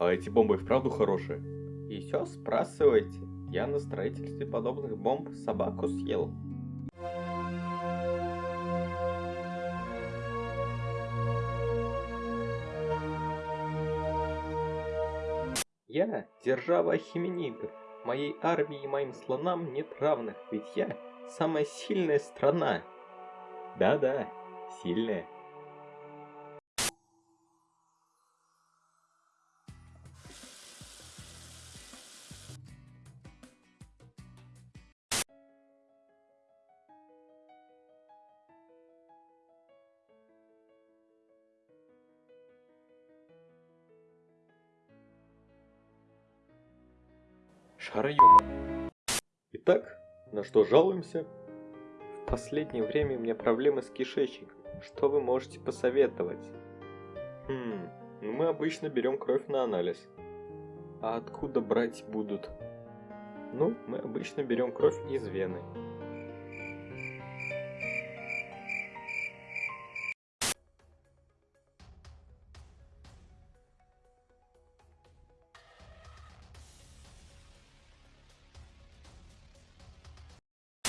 А эти бомбы вправду хорошие? Еще спрашивайте. Я на строительстве подобных бомб собаку съел. Я держава хименидов. Моей армии и моим слонам нет равных, ведь я самая сильная страна. Да-да, сильная. Шароёба. Итак, на что жалуемся? В последнее время у меня проблемы с кишечником. Что вы можете посоветовать? Хм, ну мы обычно берем кровь на анализ. А откуда брать будут? Ну, мы обычно берем кровь из вены.